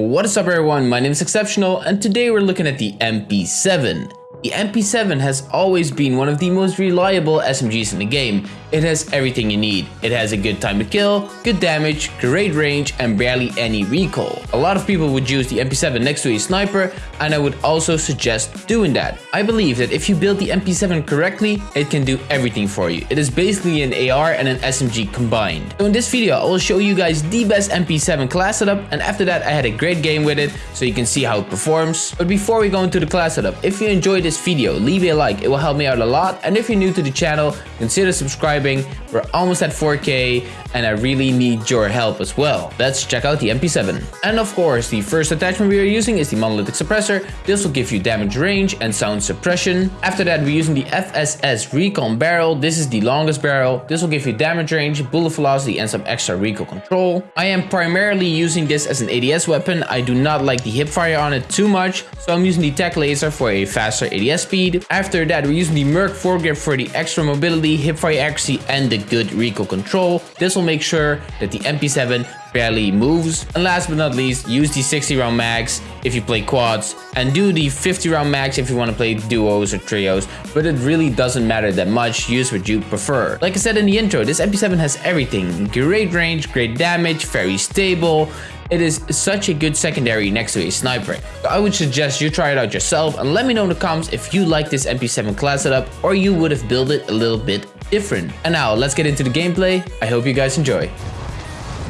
What is up everyone, my name is Exceptional and today we're looking at the MP7. The MP7 has always been one of the most reliable SMGs in the game. It has everything you need. It has a good time to kill, good damage, great range, and barely any recoil. A lot of people would use the MP7 next to a sniper, and I would also suggest doing that. I believe that if you build the MP7 correctly, it can do everything for you. It is basically an AR and an SMG combined. So in this video, I will show you guys the best MP7 class setup, and after that I had a great game with it, so you can see how it performs. But before we go into the class setup, if you enjoyed this video, leave a like, it will help me out a lot, and if you're new to the channel, consider subscribing subscribing. We're almost at 4k and I really need your help as well. Let's check out the MP7. And of course, the first attachment we are using is the monolithic suppressor. This will give you damage range and sound suppression. After that, we're using the FSS Recon barrel. This is the longest barrel. This will give you damage range, bullet velocity, and some extra recoil control. I am primarily using this as an ADS weapon. I do not like the hipfire on it too much, so I'm using the tech laser for a faster ADS speed. After that, we're using the Merc foregrip for the extra mobility, hipfire accuracy, accuracy and the good recoil control. This will make sure that the MP7 barely moves. And last but not least, use the 60 round mags if you play quads and do the 50 round mags if you want to play duos or trios, but it really doesn't matter that much, use what you prefer. Like I said in the intro, this MP7 has everything, great range, great damage, very stable, it is such a good secondary next to a sniper. I would suggest you try it out yourself and let me know in the comments if you like this MP7 class setup or you would have built it a little bit different. And now let's get into the gameplay. I hope you guys enjoy.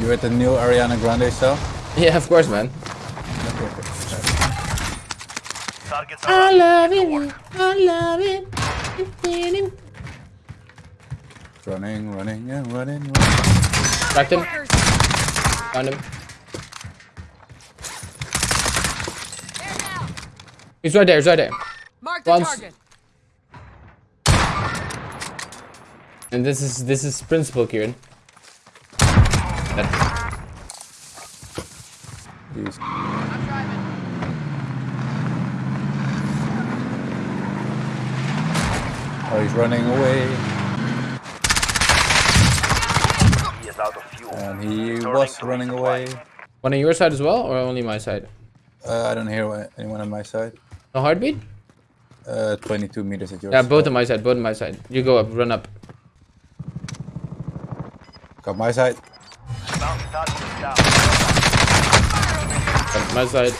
You at the new Ariana Grande show? Yeah, of course, man. I love it. I love it. Running, running, yeah, running, running. Cracked him. Found him. He's right there, he's right there. Mark the Once. target. And this is this is principle, Kieran. Oh, he's running away. He is out of fuel. And he was running away. One on your side as well, or only my side? Uh, I don't hear anyone on my side. No heartbeat? Uh, 22 meters at yours. Yeah, both on my side, both on my side. You go up, run up. Got my side. Got my side.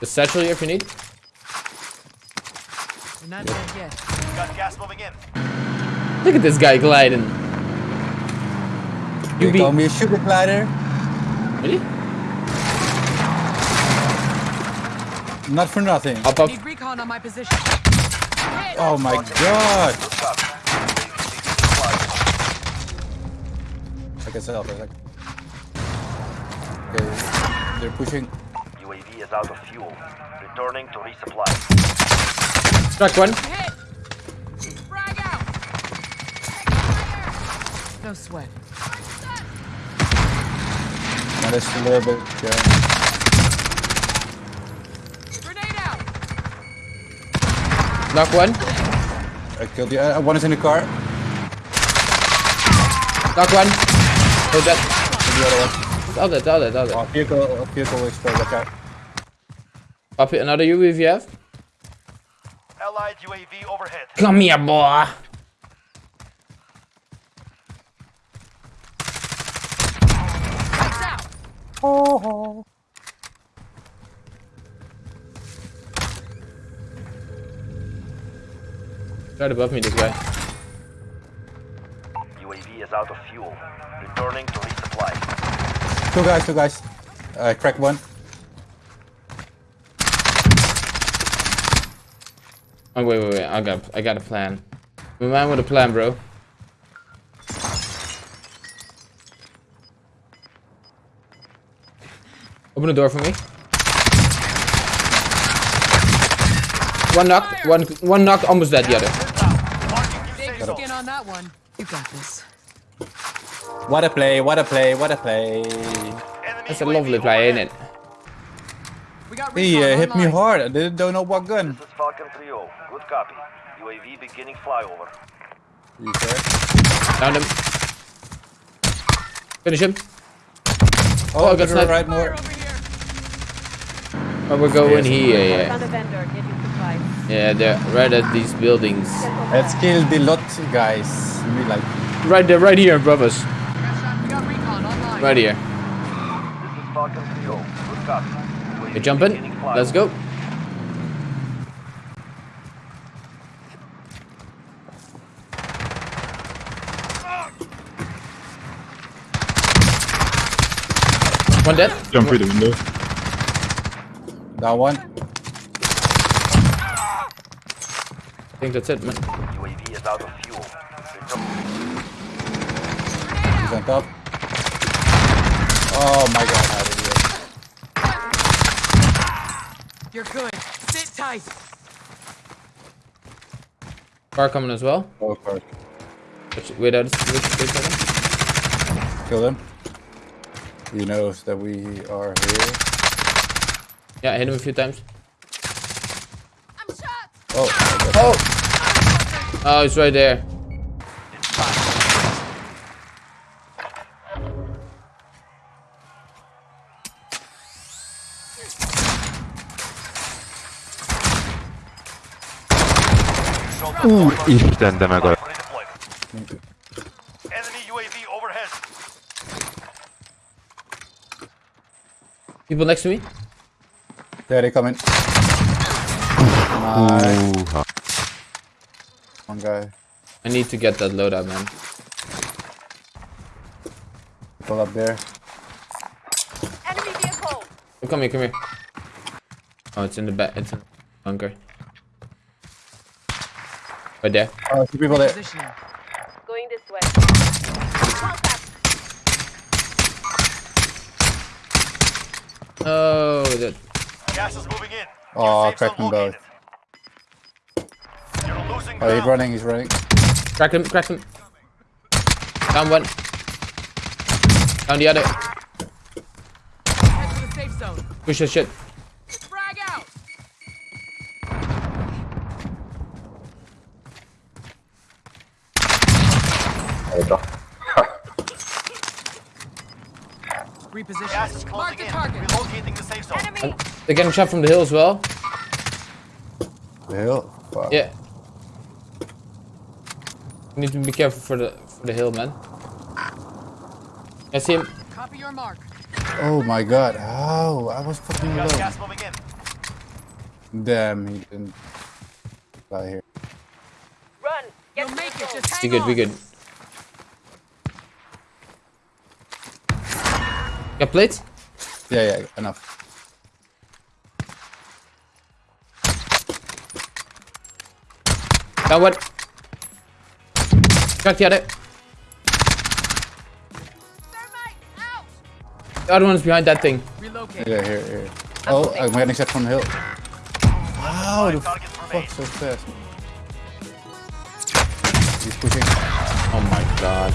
The satchel here if you need. You're not dead yet. Got gas moving in. Look at this guy gliding. You, you be... call me a sugar glider? Really? Not for nothing. Up, up. Need recon on my position. Oh my god. I can sell for a. Okay, they're pushing. UAV is out of fuel. Returning to resupply. Struck one. Frag out. No sweat. Now that's a little bit. Yeah. Knock one. I killed you. Uh, one is in the car. Knock one. Hold that. The other one. The other, the other, the other. Oh, vehicle, uh, vehicle explode. Okay. Up here, another UAV you have? Allied UAV overhead. Come here, boy. Oh. Right above me, this guy. UAV out of fuel. Returning to resupply. Two guys, two guys. I uh, cracked one. Oh wait, wait, wait! I got, I got a plan. My man with a plan, bro. Open the door for me. One knock, one, one knocked, almost dead. The other skin on that one. You got this. What a play, what a play, what a play. That's a lovely play, ain't it? He uh, hit me hard. I didn't don't know what gun. This is Falcon 3 Good copy. UAV beginning flyover. You sir? Found him. Finish him. Oh, oh I got sniped. Right more. Oh, we're going Yes. here, yeah. Found a vendor. Get you supplies. Yeah, they're right at these buildings. Let's kill the lot, guys. We like. Right there, right here, brothers. We got recon online. Right here. This is Falcon 3 Good copy. UAV You jumping? Let's go. One dead. Jump through the window. That one. I think that's it, man. UAV is out of fuel. He's on top. Oh my god, how did he? You're good. Sit tight. Car coming as well. Oh, for it. Which- Wait, wait, wait, wait a second. Kill them. He knows that we are here. Yeah, I hit him a few times. I'm shot. Oh, Oh! Oh, he's right there. Isten, de meg a... Redeployment. Enemy UAV overhead. People next to me. there they come in. Nice. Húha. One guy. I need to get that loadout, man. Pull up there. Enemy vehicle. Oh, come here, come here. Oh, it's in the back. It's in the bunker. Right there. Oh, two people there. Going this way. Contact. Oh, that. Gas is moving in. Oh, Safe zone cracked them both. located. You're Oh, he's running, he's running. Crack him, crack him. Down one. Down the other. Head to the safe zone. Push that shit. Reposition. Gas Mark the target. Relocating the safe zone. Enemy. They're getting shot from the hill as well. The hill? Fuck. Yeah. You need to be careful for the for the hill, man. I see him. Copy your mark. Oh my god. How? I was fucking Got alone. gas moving in. Damn, he didn't die here. Run. Get You'll make it. Just hang We good, on. we good. Got plates? Yeah, yeah, enough. Down one. Crack the other. Thermite out. The other one's behind that thing. Relocate. Yeah, here, here. Oh, I'm getting shot from the hill. Wow, the fuck so fast. He's pushing. Oh my god.